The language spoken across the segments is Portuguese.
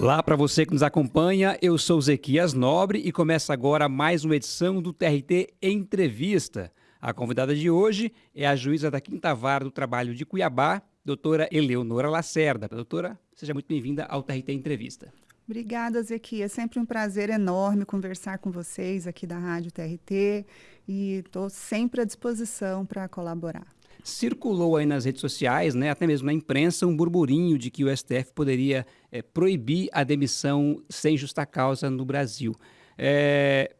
Olá para você que nos acompanha, eu sou Zequias Nobre e começa agora mais uma edição do TRT Entrevista. A convidada de hoje é a juíza da Quinta Vara do Trabalho de Cuiabá, doutora Eleonora Lacerda. Doutora, seja muito bem-vinda ao TRT Entrevista. Obrigada, Zequias. É sempre um prazer enorme conversar com vocês aqui da Rádio TRT e estou sempre à disposição para colaborar. Circulou aí nas redes sociais, né, até mesmo na imprensa, um burburinho de que o STF poderia é, proibir a demissão sem justa causa no Brasil. É,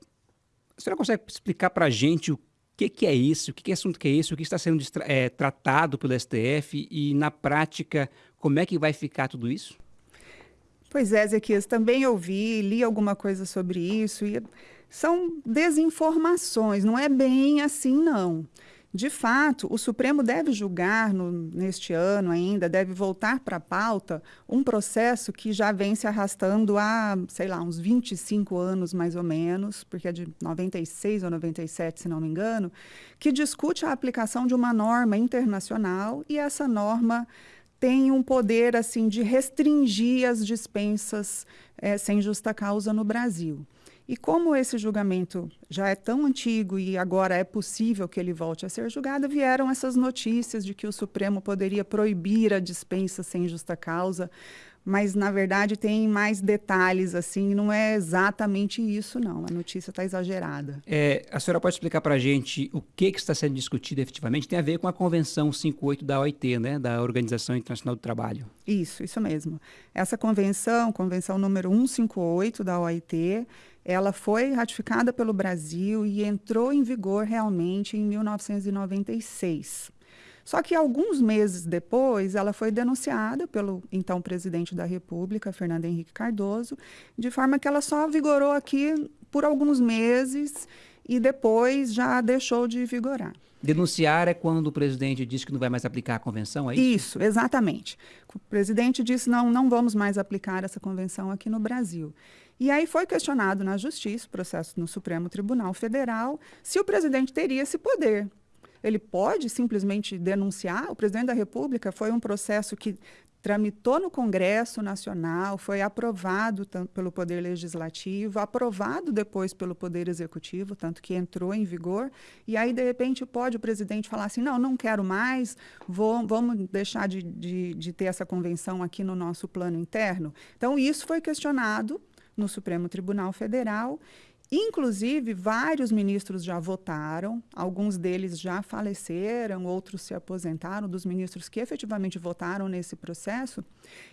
a senhora consegue explicar para a gente o que, que, é isso, o que, que assunto que é isso, o que está sendo é, tratado pelo STF e, na prática, como é que vai ficar tudo isso? Pois é, Zequias, também ouvi, li alguma coisa sobre isso e são desinformações, não é bem assim, não. De fato, o Supremo deve julgar no, neste ano ainda, deve voltar para a pauta um processo que já vem se arrastando há, sei lá, uns 25 anos mais ou menos, porque é de 96 ou 97, se não me engano, que discute a aplicação de uma norma internacional e essa norma tem um poder assim de restringir as dispensas é, sem justa causa no Brasil. E como esse julgamento já é tão antigo e agora é possível que ele volte a ser julgado, vieram essas notícias de que o Supremo poderia proibir a dispensa sem justa causa, mas na verdade tem mais detalhes assim, não é exatamente isso não, a notícia está exagerada. É, a senhora pode explicar para a gente o que, que está sendo discutido efetivamente? Tem a ver com a Convenção 58 da OIT, né, da Organização Internacional do Trabalho. Isso, isso mesmo. Essa convenção, convenção número 158 da OIT, ela foi ratificada pelo Brasil e entrou em vigor realmente em 1996. Só que alguns meses depois, ela foi denunciada pelo então presidente da República, Fernando Henrique Cardoso, de forma que ela só vigorou aqui por alguns meses e depois já deixou de vigorar. Denunciar é quando o presidente diz que não vai mais aplicar a convenção, é isso? Isso, exatamente. O presidente disse não, não vamos mais aplicar essa convenção aqui no Brasil. E aí foi questionado na Justiça, processo no Supremo Tribunal Federal, se o presidente teria esse poder. Ele pode simplesmente denunciar? O presidente da República foi um processo que tramitou no Congresso Nacional, foi aprovado pelo Poder Legislativo, aprovado depois pelo Poder Executivo, tanto que entrou em vigor, e aí, de repente, pode o presidente falar assim, não, não quero mais, vou, vamos deixar de, de, de ter essa convenção aqui no nosso plano interno? Então, isso foi questionado no Supremo Tribunal Federal. Inclusive, vários ministros já votaram, alguns deles já faleceram, outros se aposentaram, dos ministros que efetivamente votaram nesse processo.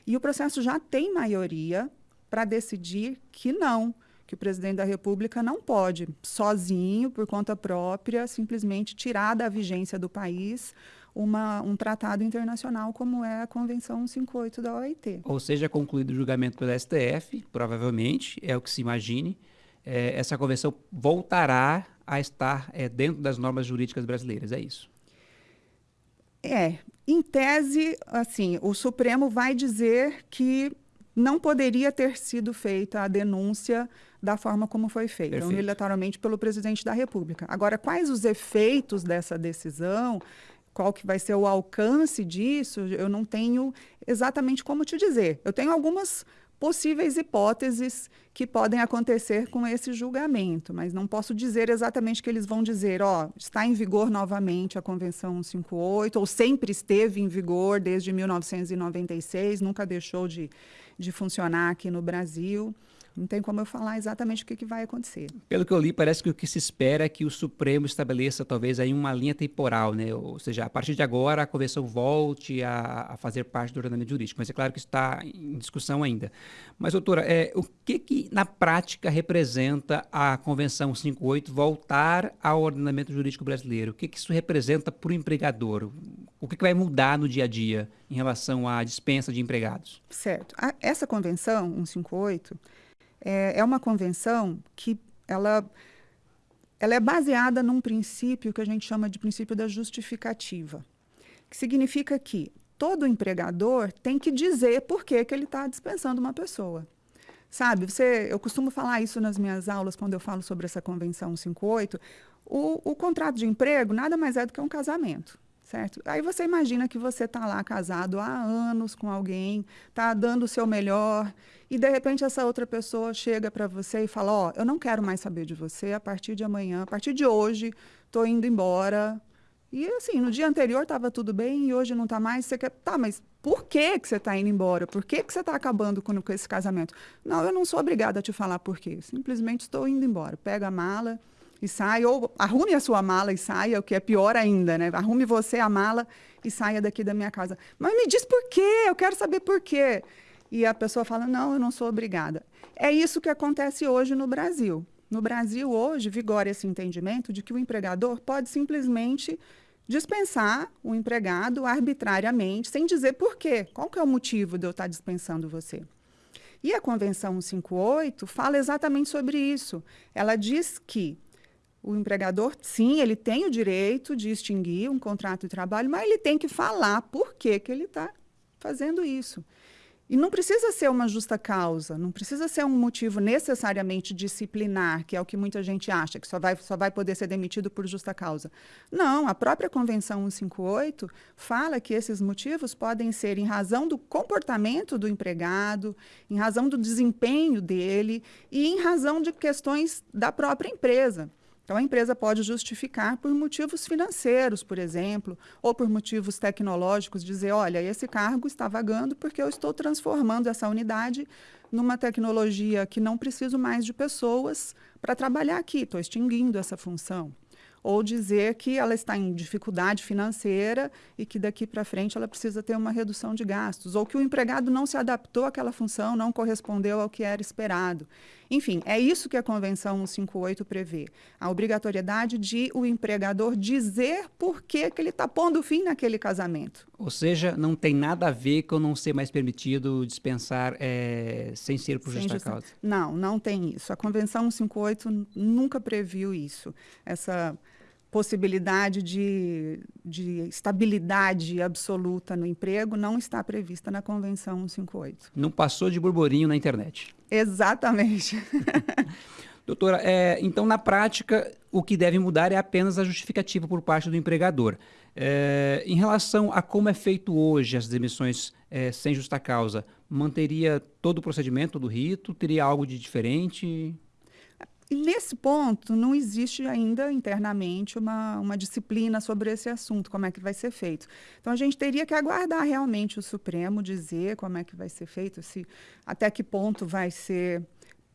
E o processo já tem maioria para decidir que não, que o presidente da República não pode, sozinho, por conta própria, simplesmente tirar da vigência do país uma, um tratado internacional como é a Convenção 158 da OIT. Ou seja, concluído o julgamento pelo STF, provavelmente, é o que se imagine, é, essa convenção voltará a estar é, dentro das normas jurídicas brasileiras, é isso? É, em tese, assim, o Supremo vai dizer que não poderia ter sido feita a denúncia da forma como foi feita, unilateralmente pelo presidente da República. Agora, quais os efeitos dessa decisão? Qual que vai ser o alcance disso, eu não tenho exatamente como te dizer. Eu tenho algumas possíveis hipóteses que podem acontecer com esse julgamento, mas não posso dizer exatamente que eles vão dizer, ó, está em vigor novamente a Convenção 158, ou sempre esteve em vigor desde 1996, nunca deixou de, de funcionar aqui no Brasil. Não tem como eu falar exatamente o que, que, vai acontecer. Pelo que eu li, parece que o que se espera é que o Supremo estabeleça talvez aí uma linha temporal, né? Ou seja, a partir de agora a convenção volte a, a fazer parte do ordenamento jurídico. Mas é claro que está em discussão ainda. Mas, doutora, é, o que, que na prática representa a Convenção 58 voltar ao ordenamento jurídico brasileiro? O que, que isso representa para o empregador? O que, que vai mudar no dia a dia em relação à dispensa de empregados? Certo. A, essa convenção 158 é, é uma convenção que ela, ela é baseada num princípio que a gente chama de princípio da justificativa, que significa que todo empregador tem que dizer por que, que ele está dispensando uma pessoa. Sabe, você, eu costumo falar isso nas minhas aulas quando eu falo sobre essa convenção 58. O, o contrato de emprego nada mais é do que um casamento. Certo? Aí você imagina que você está lá casado há anos com alguém, está dando o seu melhor, e de repente essa outra pessoa chega para você e fala: Ó, oh, eu não quero mais saber de você a partir de amanhã, a partir de hoje, estou indo embora. E assim, no dia anterior estava tudo bem e hoje não está mais. Você quer. Tá, mas por que, que você está indo embora? Por que, que você está acabando com, com esse casamento? Não, eu não sou obrigada a te falar por quê. Simplesmente estou indo embora. Pega a mala e sai, ou arrume a sua mala e saia, o que é pior ainda, né? Arrume você a mala e saia daqui da minha casa. Mas me diz por quê, eu quero saber por quê. E a pessoa fala, não, eu não sou obrigada. É isso que acontece hoje no Brasil. No Brasil, hoje, vigora esse entendimento de que o empregador pode simplesmente dispensar o empregado arbitrariamente, sem dizer por quê. Qual que é o motivo de eu estar dispensando você? E a Convenção 158 fala exatamente sobre isso. Ela diz que o empregador, sim, ele tem o direito de extinguir um contrato de trabalho, mas ele tem que falar por que, que ele está fazendo isso. E não precisa ser uma justa causa, não precisa ser um motivo necessariamente disciplinar, que é o que muita gente acha, que só vai, só vai poder ser demitido por justa causa. Não, a própria Convenção 158 fala que esses motivos podem ser em razão do comportamento do empregado, em razão do desempenho dele e em razão de questões da própria empresa. Então, a empresa pode justificar por motivos financeiros, por exemplo, ou por motivos tecnológicos, dizer: olha, esse cargo está vagando porque eu estou transformando essa unidade numa tecnologia que não preciso mais de pessoas para trabalhar aqui, estou extinguindo essa função ou dizer que ela está em dificuldade financeira e que daqui para frente ela precisa ter uma redução de gastos, ou que o empregado não se adaptou àquela função, não correspondeu ao que era esperado. Enfim, é isso que a Convenção 158 prevê, a obrigatoriedade de o empregador dizer por que, que ele está pondo fim naquele casamento. Ou seja, não tem nada a ver com não ser mais permitido dispensar é, sem ser por justa causa. Não, não tem isso. A Convenção 158 nunca previu isso. Essa possibilidade de, de estabilidade absoluta no emprego não está prevista na Convenção 158. Não passou de burburinho na internet. Exatamente. Doutora, é, então na prática o que deve mudar é apenas a justificativa por parte do empregador. É, em relação a como é feito hoje as demissões é, sem justa causa, manteria todo o procedimento do rito? Teria algo de diferente? E nesse ponto, não existe ainda internamente uma, uma disciplina sobre esse assunto, como é que vai ser feito. Então, a gente teria que aguardar realmente o Supremo dizer como é que vai ser feito, se até que ponto vai ser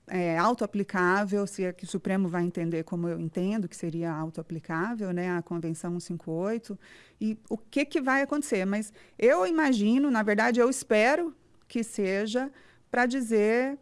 é, auto-aplicável, se é que o Supremo vai entender como eu entendo que seria auto-aplicável, né, a Convenção 158, e o que, que vai acontecer. Mas eu imagino, na verdade, eu espero que seja para dizer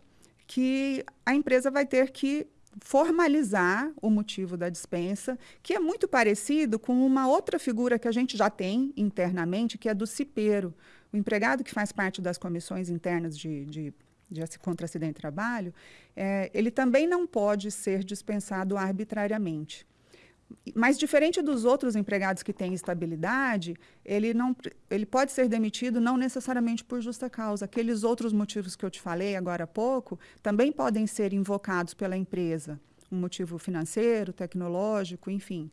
que a empresa vai ter que formalizar o motivo da dispensa, que é muito parecido com uma outra figura que a gente já tem internamente, que é do cipeiro. O empregado que faz parte das comissões internas de, de, de contra acidente de trabalho, é, ele também não pode ser dispensado arbitrariamente. Mas diferente dos outros empregados que têm estabilidade, ele, não, ele pode ser demitido não necessariamente por justa causa. Aqueles outros motivos que eu te falei agora há pouco também podem ser invocados pela empresa. Um motivo financeiro, tecnológico, enfim.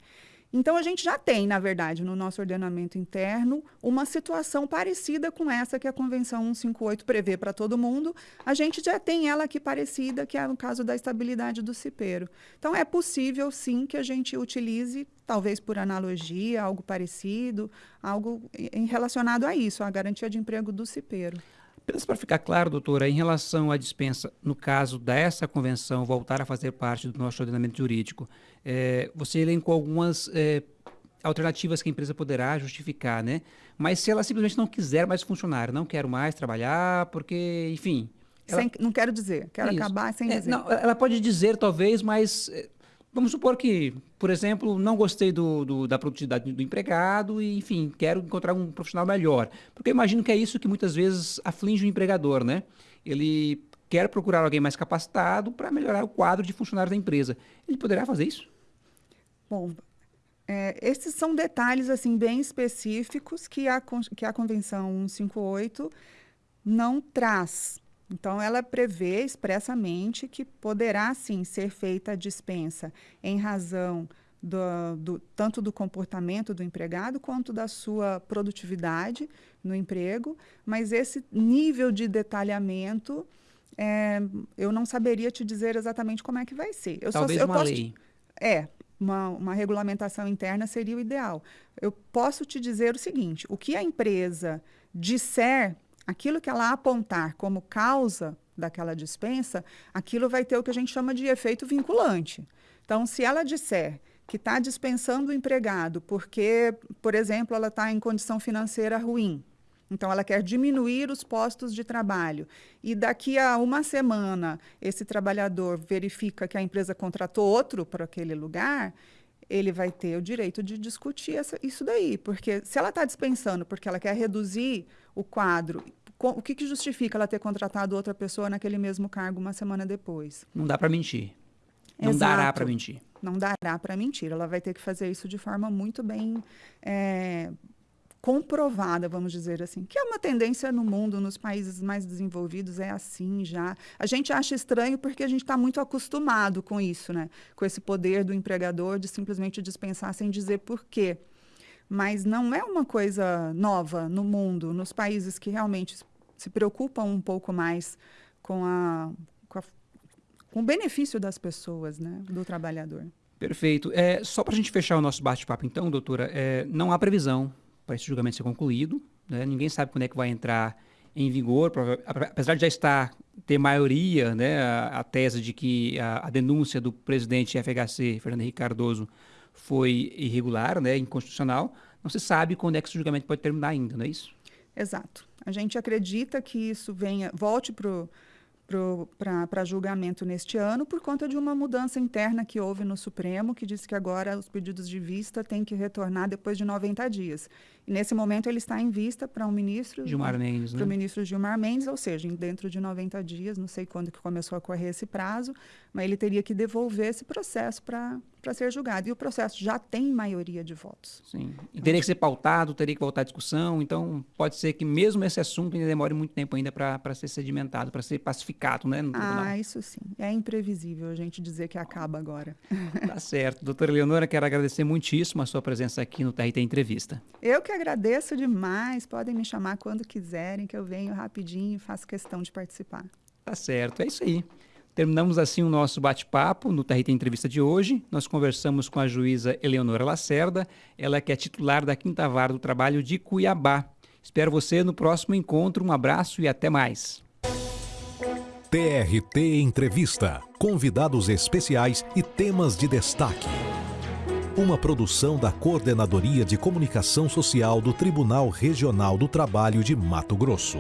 Então, a gente já tem, na verdade, no nosso ordenamento interno, uma situação parecida com essa que a Convenção 158 prevê para todo mundo. A gente já tem ela aqui parecida, que é o caso da estabilidade do cipeiro. Então, é possível, sim, que a gente utilize, talvez por analogia, algo parecido, algo em relacionado a isso, a garantia de emprego do cipeiro. Apenas para ficar claro, doutora, em relação à dispensa, no caso dessa convenção voltar a fazer parte do nosso ordenamento jurídico, é, você elencou algumas é, alternativas que a empresa poderá justificar, né? Mas se ela simplesmente não quiser mais funcionar, não quero mais trabalhar, porque, enfim. Ela... Sem, não quero dizer, quero Isso. acabar sem é, dizer. Não, ela pode dizer, talvez, mas é, Vamos supor que, por exemplo, não gostei do, do, da produtividade do empregado e, enfim, quero encontrar um profissional melhor. Porque eu imagino que é isso que muitas vezes aflige o empregador, né? Ele quer procurar alguém mais capacitado para melhorar o quadro de funcionários da empresa. Ele poderá fazer isso? Bom, é, esses são detalhes assim bem específicos que a, que a Convenção 158 não traz. Então, ela prevê expressamente que poderá, sim, ser feita a dispensa em razão do, do, tanto do comportamento do empregado quanto da sua produtividade no emprego, mas esse nível de detalhamento é, eu não saberia te dizer exatamente como é que vai ser. Eu Talvez só, eu uma lei. Te, é, uma, uma regulamentação interna seria o ideal. Eu posso te dizer o seguinte: o que a empresa disser, aquilo que ela apontar como causa daquela dispensa, aquilo vai ter o que a gente chama de efeito vinculante. Então, se ela disser que está dispensando o empregado porque, por exemplo, ela está em condição financeira ruim, então, ela quer diminuir os postos de trabalho. E daqui a uma semana, esse trabalhador verifica que a empresa contratou outro para aquele lugar, ele vai ter o direito de discutir essa, isso daí. Porque se ela está dispensando porque ela quer reduzir o quadro, o que, que justifica ela ter contratado outra pessoa naquele mesmo cargo uma semana depois? Não dá para mentir. Não Exato. dará para mentir. Não dará para mentir. Ela vai ter que fazer isso de forma muito bem é, comprovada, vamos dizer assim, que é uma tendência no mundo, nos países mais desenvolvidos, é assim já. A gente acha estranho porque a gente está muito acostumado com isso, né? Com esse poder do empregador de simplesmente dispensar sem dizer por quê. Mas não é uma coisa nova no mundo, nos países que realmente se preocupam um pouco mais com, a, com, a, com o benefício das pessoas, né? Do trabalhador. Perfeito. É, só para a gente fechar o nosso bate-papo, então, doutora, é, não há previsão para esse julgamento ser concluído. Né? Ninguém sabe quando é que vai entrar em vigor, apesar de já estar ter maioria, né, a, a tese de que a, a, denúncia do presidente FHC, Fernando Henrique Cardoso, foi irregular, né, inconstitucional, não se sabe quando é que esse julgamento pode terminar ainda, não é isso? Exato. A gente acredita que isso venha, volte para para julgamento neste ano por conta de uma mudança interna que houve no Supremo, que disse que agora os pedidos de vista têm que retornar depois de 90 dias. E nesse momento ele está em vista para o um ministro Gilmar Mendes, para o ministro Gilmar Mendes, ou seja, dentro de 90 dias, não sei quando que começou a correr esse prazo, mas ele teria que devolver esse processo para para ser julgado. E o processo já tem maioria de votos. Sim. E teria que ser pautado, teria que voltar à discussão. Então, pode ser que mesmo esse assunto ainda demore muito tempo ainda para ser sedimentado, para ser pacificado, né? ah, isso sim. É imprevisível a gente dizer que acaba agora. Tá certo. Doutora Leonora, quero agradecer muitíssimo a sua presença aqui no TRT Entrevista. Eu que agradeço demais. Podem me chamar quando quiserem, que eu venho rapidinho e faço questão de participar. Tá certo. É isso aí. Terminamos assim o nosso bate-papo no TRT Entrevista de hoje. Nós conversamos com a juíza Eleonora Lacerda, ela que é titular da Quinta Vara do Trabalho de Cuiabá. Espero você no próximo encontro. Um abraço e até mais. TRT Entrevista. Convidados especiais e temas de destaque. Uma produção da Coordenadoria de Comunicação Social do Tribunal Regional do Trabalho de Mato Grosso.